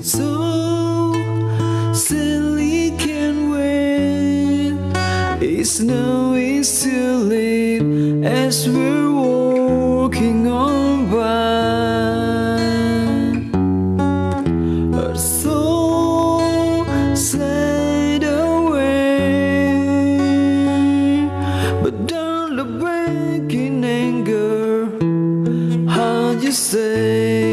So silly can wait. It's now it's too late as we're walking on by. Our soul said away, but don't look back in anger. How you say?